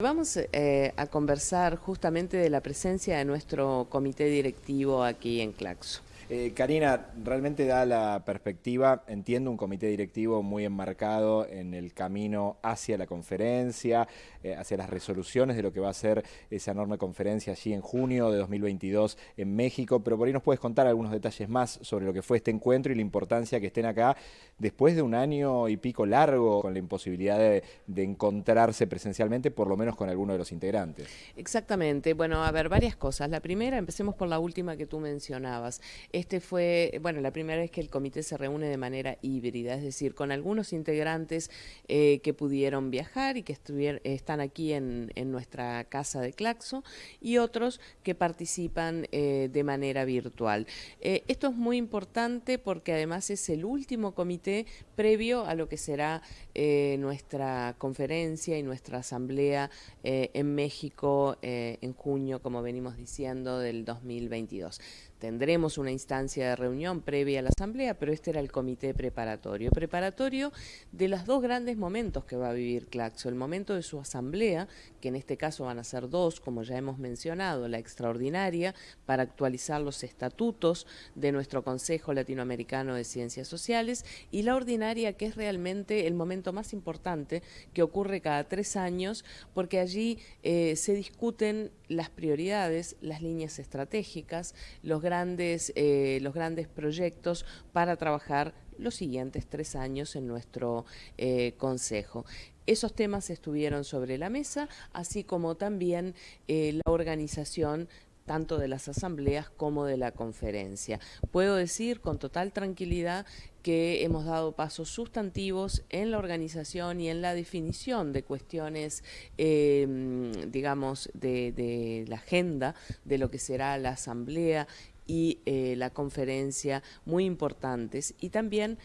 Vamos eh, a conversar justamente de la presencia de nuestro comité directivo aquí en Claxo. Eh, Karina, realmente da la perspectiva, entiendo un comité directivo muy enmarcado en el camino hacia la conferencia, eh, hacia las resoluciones de lo que va a ser esa enorme conferencia allí en junio de 2022 en México, pero por ahí nos puedes contar algunos detalles más sobre lo que fue este encuentro y la importancia que estén acá después de un año y pico largo con la imposibilidad de, de encontrarse presencialmente, por lo menos con alguno de los integrantes. Exactamente, bueno, a ver, varias cosas. La primera, empecemos por la última que tú mencionabas. Este fue, bueno, la primera vez que el comité se reúne de manera híbrida, es decir, con algunos integrantes eh, que pudieron viajar y que están aquí en, nuestra casa de Claxo y otros que participan eh, de manera virtual. Eh, esto es muy importante porque además es el último comité previo a lo que será nuestra conferencia y nuestra asamblea en México en junio, como venimos diciendo, del 2022. Tendremos una instancia de reunión previa a la asamblea, pero este era el comité preparatorio. Preparatorio de los dos grandes momentos que va a vivir Claxo. El momento de su asamblea, que en este caso van a ser dos, como ya hemos mencionado, la extraordinaria para actualizar los estatutos de nuestro Consejo Latinoamericano de Ciencias Sociales, y la ordinaria, que es realmente el momento más importante que ocurre cada tres años, porque allí eh, se discuten las prioridades, las líneas estratégicas, los grandes, eh, los grandes proyectos para trabajar los siguientes tres años en nuestro eh, Consejo. Esos temas estuvieron sobre la mesa, así como también eh, la organización tanto de las asambleas como de la conferencia. Puedo decir con total tranquilidad que hemos dado pasos sustantivos en la organización y en la definición de cuestiones, em, digamos, de, la agenda de lo que será la asamblea y eh, la conferencia muy importantes y también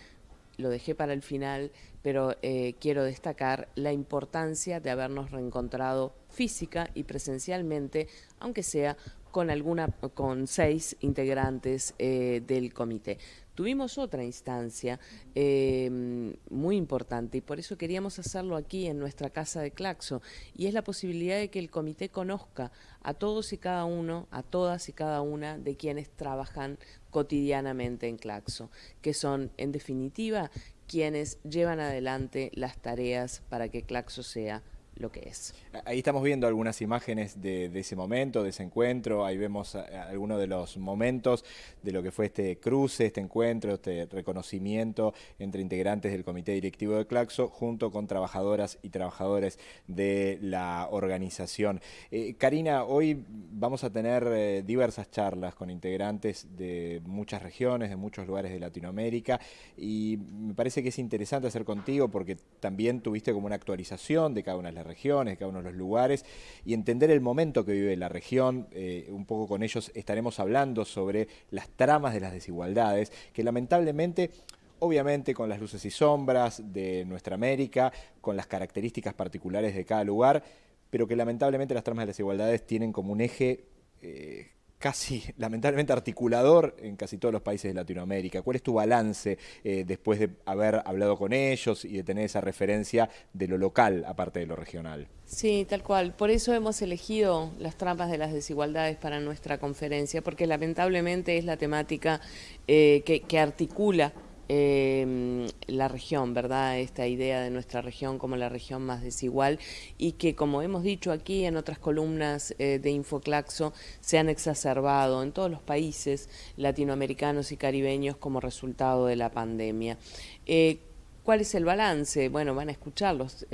lo dejé para el final, pero eh, quiero destacar la importancia de habernos reencontrado física y presencialmente, aunque sea con alguna con seis integrantes eh, del comité. Tuvimos otra instancia em, muy importante y por eso queríamos hacerlo aquí en nuestra casa de Claxo y es la posibilidad de que el comité conozca a todos y cada uno, a todas y cada una de quienes trabajan cotidianamente en Claxo, que son en definitiva quienes llevan adelante las tareas para que Claxo sea lo que es. Ahí estamos viendo algunas imágenes de, ese momento, de ese encuentro, ahí vemos algunos de los momentos de lo que fue este cruce, este encuentro, este reconocimiento entre integrantes del comité directivo de Claxo junto con trabajadoras y trabajadores de la organización. Eh, Karina, hoy vamos a tener eh, diversas charlas con integrantes de muchas regiones, de muchos lugares de Latinoamérica y me parece que es interesante hacer contigo porque también tuviste como una actualización de cada una de las regiones, cada uno de los lugares, y entender el momento que vive la región. Eh, un poco con ellos estaremos hablando sobre las tramas de las desigualdades, que lamentablemente obviamente con las luces y sombras de nuestra América, con las características particulares de cada lugar, pero que lamentablemente las tramas de las desigualdades tienen como un eje eh, casi lamentablemente articulador en casi todos los países de Latinoamérica. ¿Cuál es tu balance eh, después de haber hablado con ellos y de tener esa referencia de lo local aparte de lo regional? Sí, tal cual. Por eso hemos elegido las trampas de las desigualdades para nuestra conferencia, porque lamentablemente es la temática eh, que articula eh, la región, ¿verdad? Esta idea de nuestra región como la región más desigual y que, como hemos dicho aquí en otras columnas eh, de Infoclaxo, se han exacerbado en todos los países latinoamericanos y caribeños como resultado de la pandemia. Eh, ¿Cuál es el balance? Bueno, van a escuchar los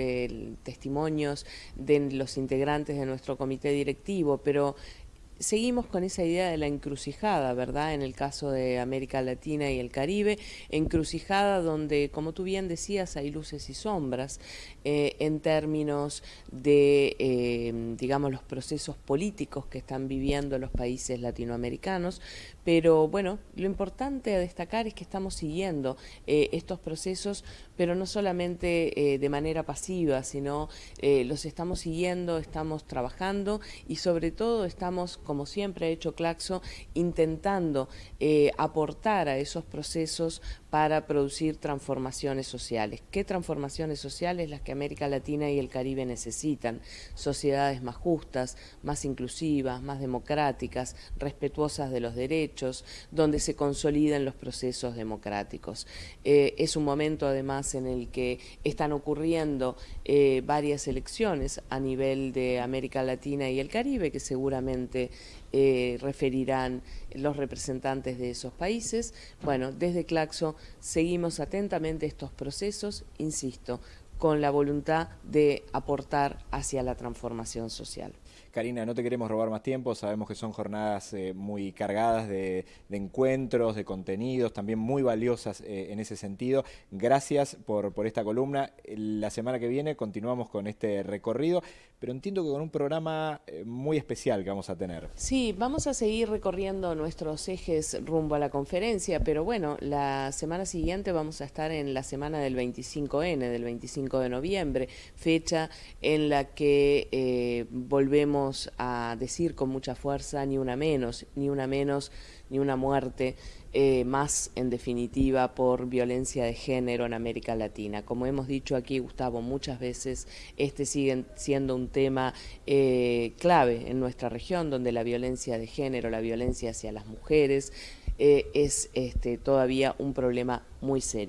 testimonios de los integrantes de nuestro comité directivo, pero seguimos con esa idea de la encrucijada, ¿verdad? En el caso de América Latina y el Caribe, encrucijada donde, como tú bien decías, hay luces y sombras eh, en términos de, eh, digamos, los procesos políticos que están viviendo los países latinoamericanos, pero bueno, lo importante a destacar es que estamos siguiendo eh, estos procesos, pero no solamente de manera pasiva, sino los estamos siguiendo, estamos trabajando y sobre todo estamos como siempre ha hecho Claxo, intentando eh, aportar a esos procesos para producir transformaciones sociales. ¿Qué transformaciones sociales? Las que América Latina y el Caribe necesitan. Sociedades más justas, más inclusivas, más democráticas, respetuosas de los derechos, donde se consoliden los procesos democráticos. Eh, es un momento además en el que están ocurriendo eh, varias elecciones a nivel de América Latina y el Caribe que seguramente eh, referirán los representantes de esos países. Bueno, desde Claxo seguimos atentamente estos procesos, insisto, con la voluntad de aportar hacia la transformación social. Karina, no te queremos robar más tiempo, sabemos que son jornadas eh, muy cargadas de, encuentros, de contenidos, también muy valiosas eh, en ese sentido. Gracias por, esta columna. La semana que viene continuamos con este recorrido, pero entiendo que con un programa eh, muy especial que vamos a tener. Sí, vamos a seguir recorriendo nuestros ejes rumbo a la conferencia, pero bueno, la semana siguiente vamos a estar en la semana del 25N, del 25 de noviembre, fecha en la que volvemos a decir con mucha fuerza ni una menos, ni una menos, ni una muerte eh, más en definitiva por violencia de género en América Latina. Como hemos dicho aquí, Gustavo, muchas veces este sigue siendo un tema eh, clave en nuestra región, donde la violencia de género, la violencia hacia las mujeres, eh, es este, todavía un problema muy serio.